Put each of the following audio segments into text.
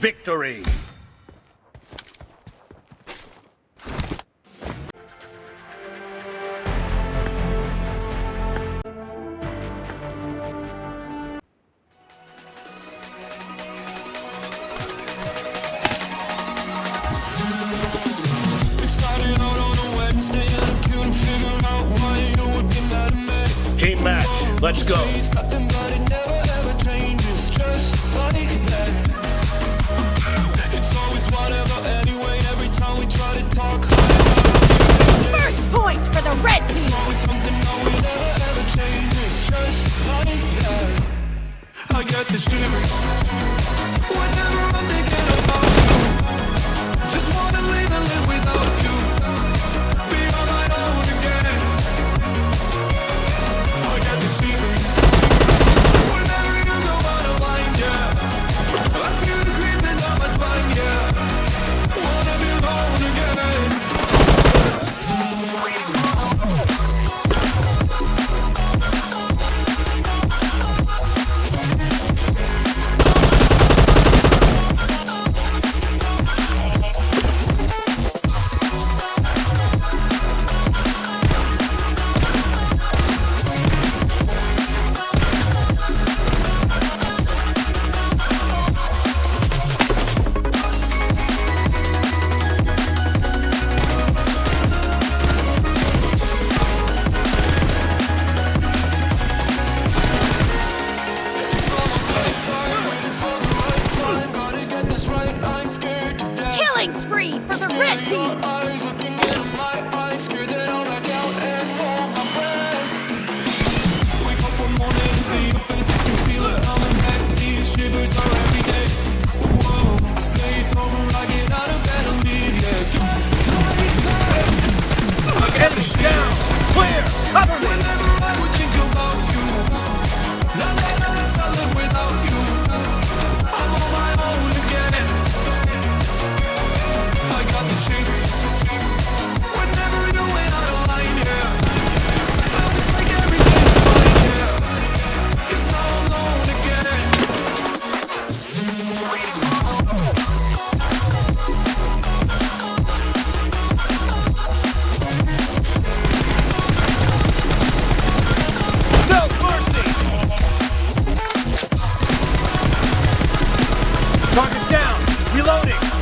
victory! Team match, let's go. Target down. Reloading.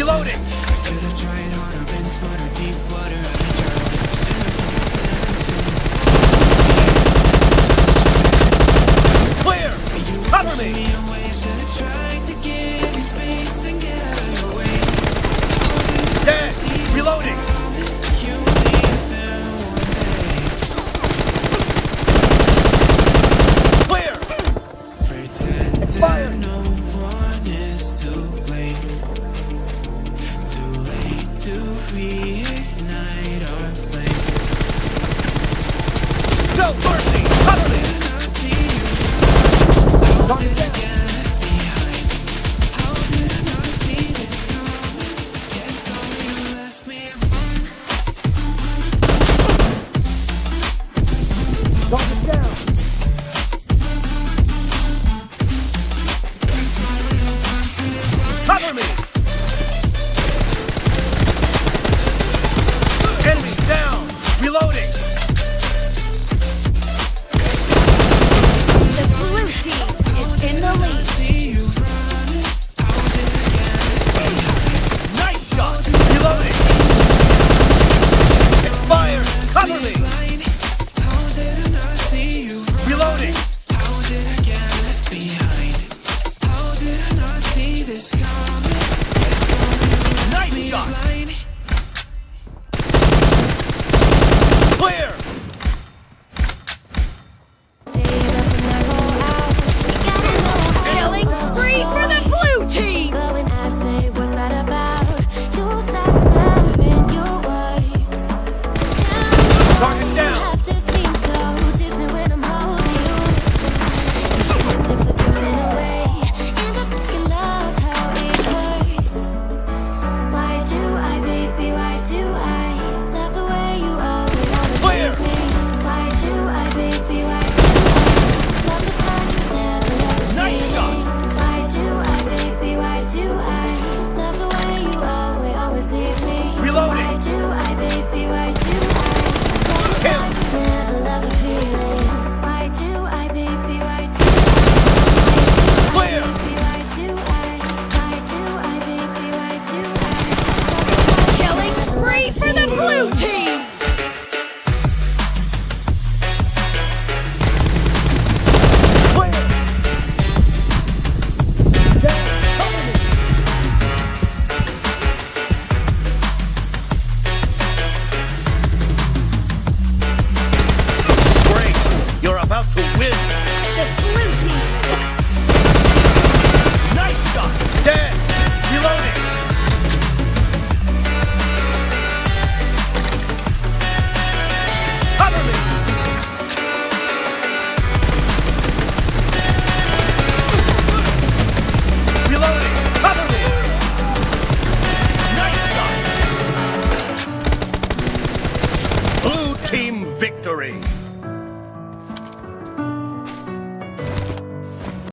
Reloading!